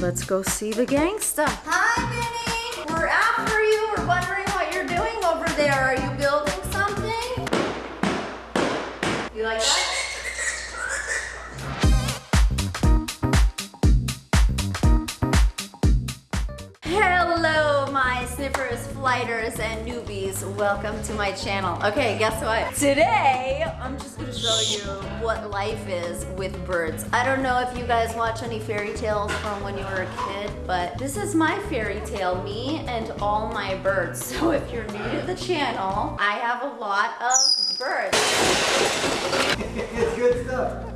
Let's go see the gangsta. Hi, Vinny. We're after you. We're wondering what you're doing over there. Are you building something? You like that? Hello, my sniffers, flighters, and newbies. Welcome to my channel. Okay, guess what? Today, I'm just show you what life is with birds. I don't know if you guys watch any fairy tales from when you were a kid, but this is my fairy tale, me and all my birds. So if you're new to the channel, I have a lot of birds. it's good stuff.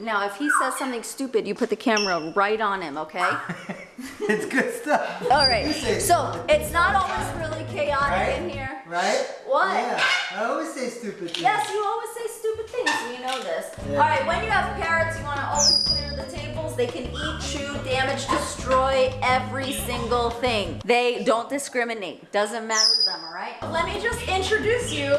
Now, if he says something stupid, you put the camera right on him, okay? it's good stuff. All right. So it's not always really chaotic Right? in here. Right? What? Yeah. I always say stupid things. Yes, you always say stupid things. You know this. Yeah. All right. When you have parrots, you want to always clear the tables. They can eat, chew, damage, destroy every single thing. They don't discriminate. Doesn't matter to them. All right. Let me just introduce you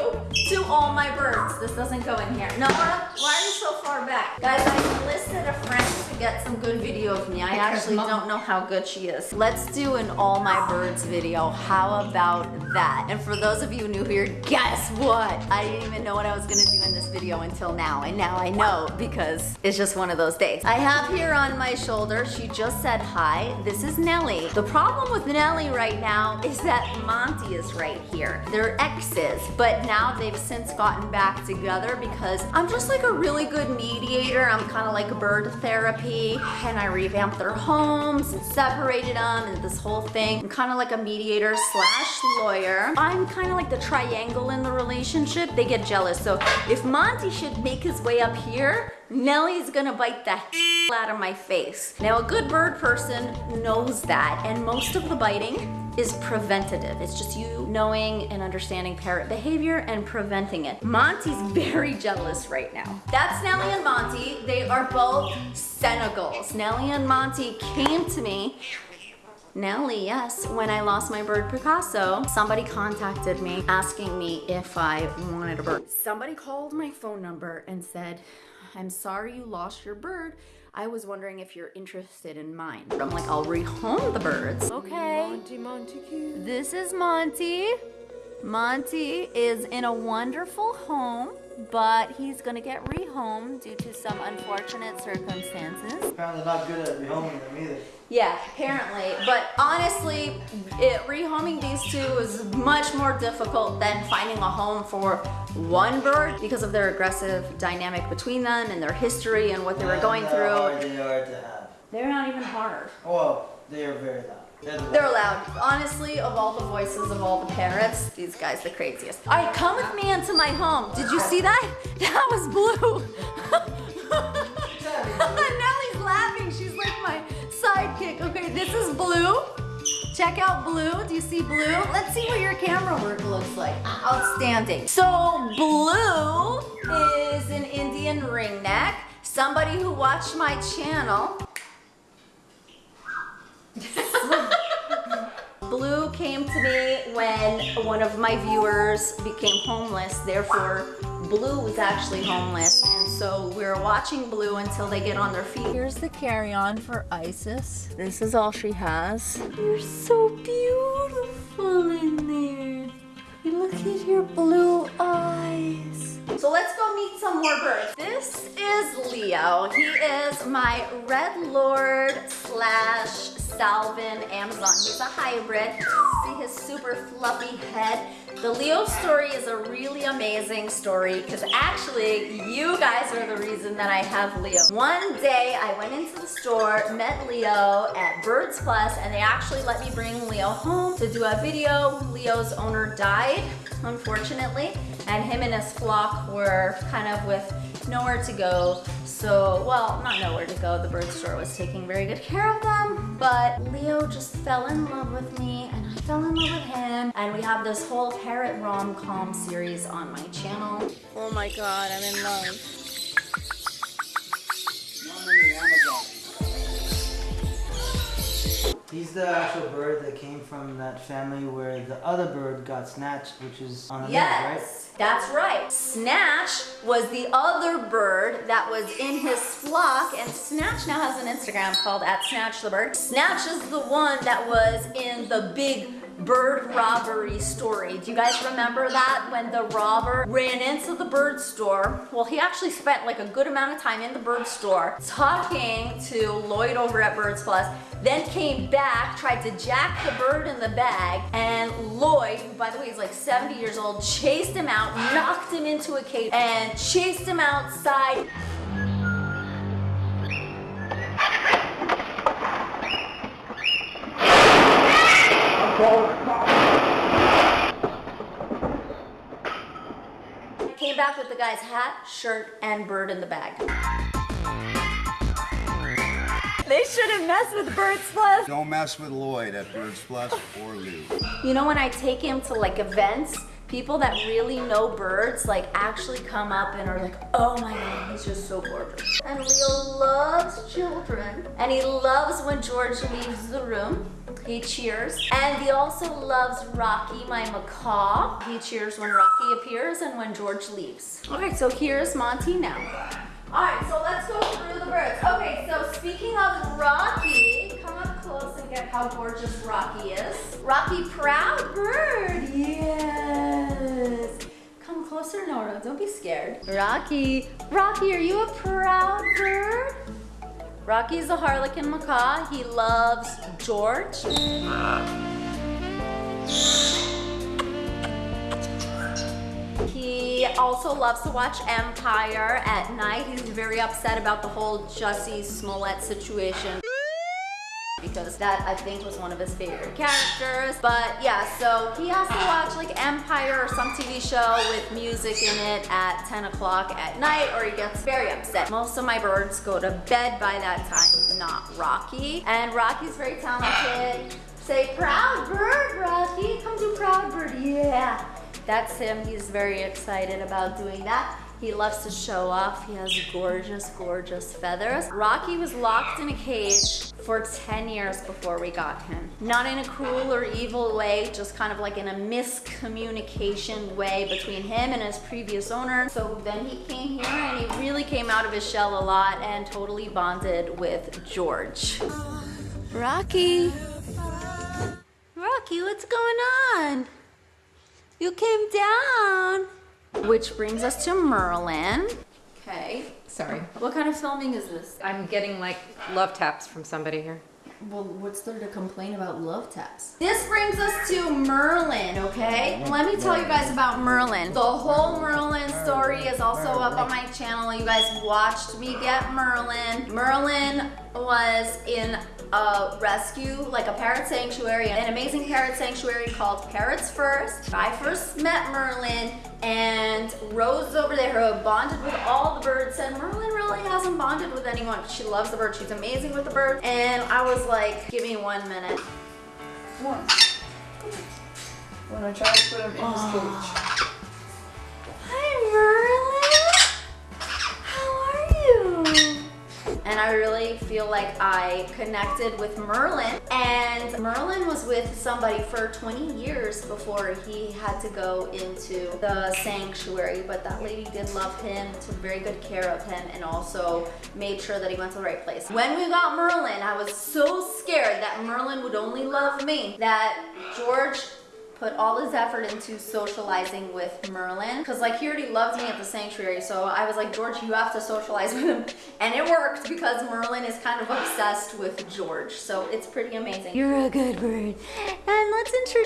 to all my birds. This doesn't go in here. Noah, why are you so far back? Guys, I enlisted a friend to get some good video of me. I actually don't know how good she is. Let's do an all my birds video. How about that? And for those of you new here, guess what? I didn't even know what I was gonna do in this video until now. And now I know because it's just one of those days. I have here on my shoulder, she just said hi. This is Nellie. The problem with Nellie right now is that Monty is right here. They're exes, but now they've since gotten back together because I'm just like a really good mediator. I'm kind of like a bird therapy and I revamped their homes and separated them and this whole thing. I'm kind of like a mediator slash lawyer. I'm kind of like the triangle in the relationship. They get jealous. So if Monty should make his way up here, Nellie's gonna bite the out of my face. Now a good bird person knows that and most of the biting is preventative. It's just you knowing and understanding parrot behavior and preventing it. Monty's very jealous right now. That's Nellie and Monty. They are both Senegals. Nellie and Monty came to me Nellie, yes. When I lost my bird Picasso, somebody contacted me asking me if I wanted a bird. Somebody called my phone number and said, I'm sorry you lost your bird. I was wondering if you're interested in mine. I'm like, I'll rehome the birds. Okay. Monty Montague. This is Monty. Monty is in a wonderful home, but he's gonna get rehomed due to some unfortunate circumstances. Apparently not good at rehoming them either. Yeah, apparently. But honestly, it, rehoming these two is much more difficult than finding a home for one bird because of their aggressive dynamic between them and their history and what they were going through. they are to have. They're not even hard. Well, they are very loud. They're the They're loud. Honestly, of all the voices of all the parrots, these guys the craziest. All right, come with me into my home. Did you see that? That was blue. Nellie's laughing. She's like my sidekick. Okay, this is blue. Check out blue. Do you see blue? Let's see what your camera work looks like. Outstanding. So blue is an Indian ringneck. Somebody who watched my channel Blue came to me when one of my viewers became homeless. Therefore, Blue was actually homeless. And so we're watching Blue until they get on their feet. Here's the carry-on for Isis. This is all she has. You're so beautiful in there. Look at your blue eyes. So let's go meet some more birds. This is Leo. He is my Red Lored slash Salvin Amazon. He's a hybrid. See his super fluffy head. The Leo story is a really amazing story because actually you guys are the reason that I have Leo. One day I went into the store, met Leo at Birds Plus and they actually let me bring Leo home to do a video. Leo's owner died, unfortunately, and him and his flock were kind of with nowhere to go. So, well, not nowhere to go. The bird store was taking very good care of them, but Leo just fell in love with me and I fell in love with him. And we have this whole parrot rom-com series on my channel. Oh my god, I'm in love. He's the actual bird that came from that family where the other bird got snatched, which is on the news, right? Yes, that's right. Snatch was the other bird that was in his flock, and Snatch now has an Instagram called at Snatch the Bird. Snatch is the one that was in the big bird robbery story. Do you guys remember that when the robber ran into the bird store? Well, he actually spent like a good amount of time in the bird store talking to Lloyd over at Birds Plus, then came back, tried to jack the bird in the bag, and Lloyd, who by the way is like 70 years old, chased him out, knocked him into a cage, and chased him outside. Came back with the guy's hat, shirt, and bird in the bag. They shouldn't mess with Birds Plus. Don't mess with Lloyd at Birds Plus or Lou. You know when I take him to like events, people that really know birds like actually come up and are like, oh my god, he's just so gorgeous. And Leo loves children. And he loves when George leaves the room. He cheers. And he also loves Rocky, my macaw. He cheers when Rocky appears and when George leaves. All right, so here's Monty now. All right, so let's go through the birds. Okay, so speaking of Rocky, come up close and get how gorgeous Rocky is. Rocky, proud bird, yes. Come closer, Nora, don't be scared. Rocky, Rocky, are you a proud bird? Rocky's a harlequin macaw. He loves George. He also loves to watch Empire at night. He's very upset about the whole Jussie Smollett situation because that I think was one of his favorite characters. But yeah, so he has to watch like Empire or some TV show with music in it at 10 o'clock at night or he gets very upset. Most of my birds go to bed by that time, not Rocky. And Rocky's very talented. Say proud bird, Rocky. Come do proud bird, yeah. That's him, he's very excited about doing that. He loves to show off. He has gorgeous, gorgeous feathers. Rocky was locked in a cage for 10 years before we got him. Not in a cruel or evil way, just kind of like in a miscommunication way between him and his previous owner. So then he came here and he really came out of his shell a lot and totally bonded with George. Rocky. Rocky, what's going on? You came down. Which brings us to Merlin. Okay. Sorry. What kind of filming is this? I'm getting like love taps from somebody here. Well, what's there to complain about love taps? This brings us to Merlin, okay? Let me tell you guys about Merlin. The whole Merlin story is also up on my channel. You guys watched me get Merlin. Merlin was in a rescue, like a parrot sanctuary, an amazing parrot sanctuary called Parrots First. I first met Merlin and Rose over there who bonded with all the birds and Merlin really hasn't bonded with anyone. She loves the bird. She's amazing with the bird. And I was like, give me one minute. One. When I try to put him in his cage. Ah. And I really feel like I connected with Merlin. And Merlin was with somebody for 20 years before he had to go into the sanctuary. But that lady did love him, took very good care of him, and also made sure that he went to the right place. When we got Merlin, I was so scared that Merlin would only love me that George put all his effort into socializing with Merlin because like he already loved me at the sanctuary so I was like George you have to socialize with him. And it worked because Merlin is kind of obsessed with George so it's pretty amazing. You're a good bird and let's introduce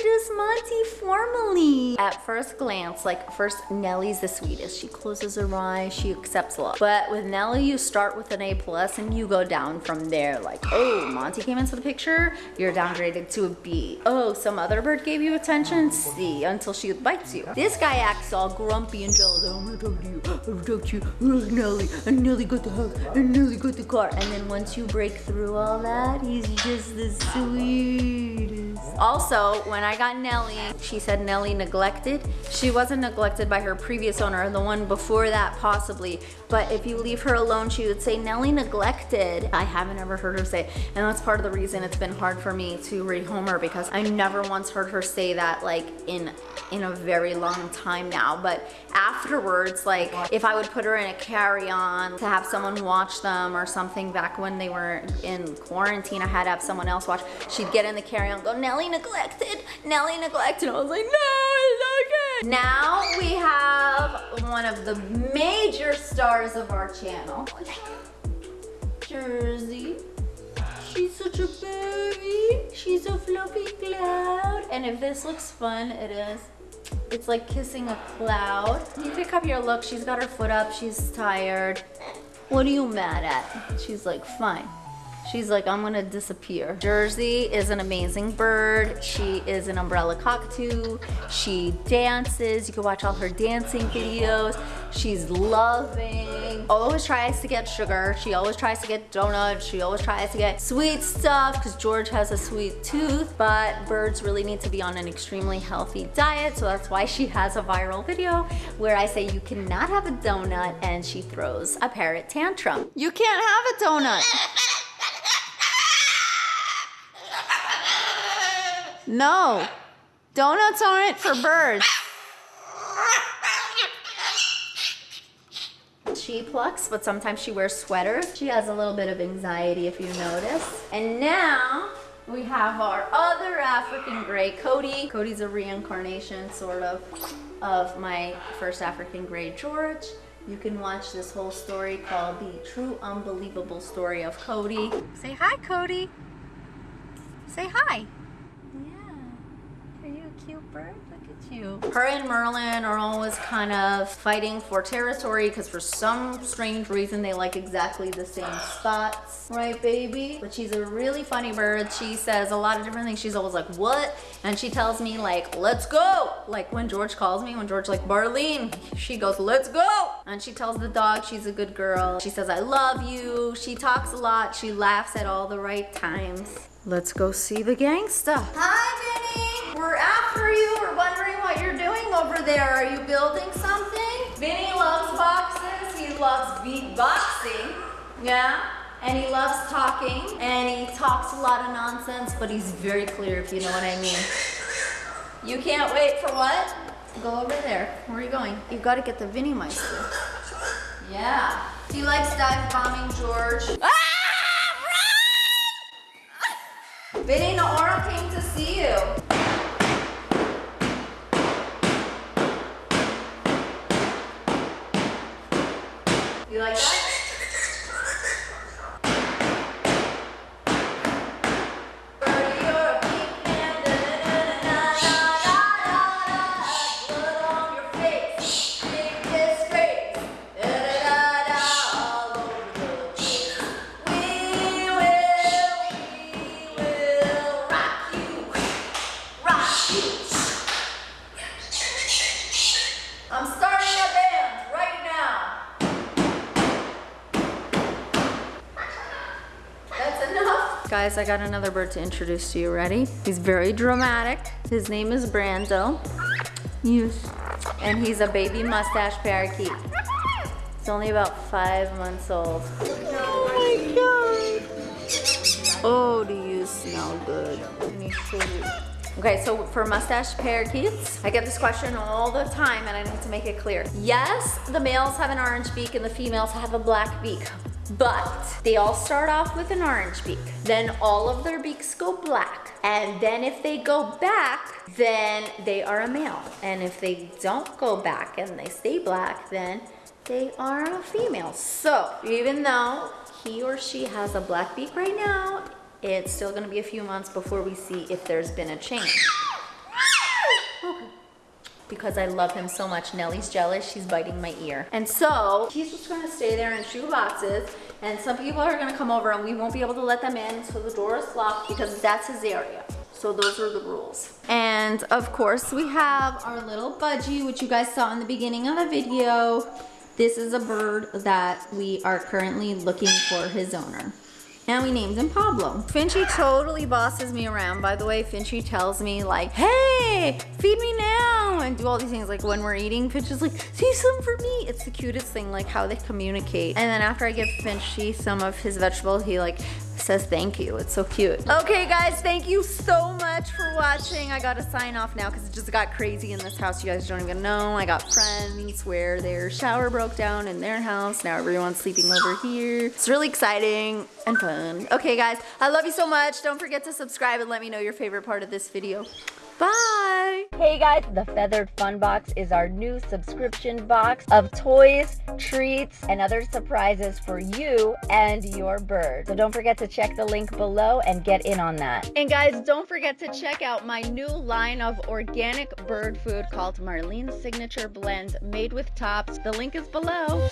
Formally at first glance like first Nellie's the sweetest she closes her eyes she accepts love but with Nellie you start with an A plus and you go down from there like oh Monty came into the picture you're downgraded to a B oh some other bird gave you attention see until she bites you. This guy acts all grumpy and jealous. Oh, I'm gonna talk to you. I'm gonna talk to you. Oh, Nelly. And Nelly got the house. And Nelly got the car. And then once you break through all that, he's just the sweetest. Also, when I got Nelly, she said Nelly neglected. She wasn't neglected by her previous owner, the one before that possibly. But if you leave her alone, she would say Nelly neglected. I haven't ever heard her say, and that's part of the reason it's been hard for me to rehome her because I never once heard her say that like in in a very long time now. But afterwards, like if I would put her in a carry-on to have someone watch them or something back when they were in quarantine, I had to have someone else watch. She'd get in the carry-on, go Nelly neglected, Nelly neglected. I was like, no, it's okay. Now we have one of the major stars of our channel, Jersey. She's such a baby. She's a fluffy cloud. And if this looks fun, it is. It's like kissing a cloud. You pick up your look. She's got her foot up. She's tired. What are you mad at? She's like, fine. She's like, I'm gonna disappear. Jersey is an amazing bird. She is an umbrella cockatoo. She dances. You can watch all her dancing videos. She's loving. Always tries to get sugar. She always tries to get donuts. She always tries to get sweet stuff because George has a sweet tooth. But birds really need to be on an extremely healthy diet. So that's why she has a viral video where I say you cannot have a donut and she throws a parrot tantrum. You can't have a donut. No, donuts aren't for birds. She plucks, but sometimes she wears sweaters. She has a little bit of anxiety if you notice. And now we have our other African gray, Cody. Cody's a reincarnation, sort of, of my first African gray, George. You can watch this whole story called The True Unbelievable Story of Cody. Say hi, Cody. Say hi. Yeah. Are you a cute bird? Look at you. Her and Merlin are always kind of fighting for territory because for some strange reason they like exactly the same spots. Right, baby? But she's a really funny bird. She says a lot of different things. She's always like, what? And she tells me like, let's go. Like when George calls me, when George like, Marlene, she goes, let's go. And she tells the dog she's a good girl. She says, I love you. She talks a lot. She laughs at all the right times. Let's go see the gangsta. Hi, Vinny. We're after you. We're wondering what you're doing over there. Are you building something? Vinny loves boxes. He loves beatboxing. Yeah. And he loves talking. And he talks a lot of nonsense, but he's very clear, if you know what I mean. You can't wait for what? Go over there. Where are you going? You've got to get the Vinny Meister. Yeah. He likes dive bombing George. Ah! Vinny, Naora came to see you. You like that? Guys, I got another bird to introduce to you. Ready? He's very dramatic. His name is Brando. Yes. And he's a baby mustache parakeet. He's only about five months old. Oh my god. Oh, do you smell good? Let me show you. Okay, so for mustache parakeets, I get this question all the time and I need to make it clear. Yes, the males have an orange beak and the females have a black beak, but they all start off with an orange beak. Then all of their beaks go black. And then if they go back, then they are a male. And if they don't go back and they stay black, then they are a female. So even though he or she has a black beak right now, it's still gonna be a few months before we see if there's been a change. Okay. Because I love him so much. Nellie's jealous, she's biting my ear. And so, he's just gonna stay there in shoe boxes, and some people are gonna come over and we won't be able to let them in, so the door is locked because that's his area. So those are the rules. And of course we have our little budgie, which you guys saw in the beginning of the video. This is a bird that we are currently looking for his owner. And we named him Pablo. Finchy totally bosses me around. By the way, Finchy tells me like, hey, feed me now, and do all these things. Like when we're eating, Finch is like, see some for me. It's the cutest thing, like how they communicate. And then after I give Finchy some of his vegetables, he like says thank you. It's so cute. Okay guys, thank you so much for watching. I gotta sign off now because it just got crazy in this house. You guys don't even know. I got friends where their shower broke down in their house. Now everyone's sleeping over here. It's really exciting and fun. Okay guys, I love you so much. Don't forget to subscribe and let me know your favorite part of this video. Bye! Hey guys, the Feathered Fun Box is our new subscription box of toys, treats, and other surprises for you and your bird. So don't forget to check the link below and get in on that. And guys, don't forget to check out my new line of organic bird food called Marlene's Signature Blend made with tops. The link is below.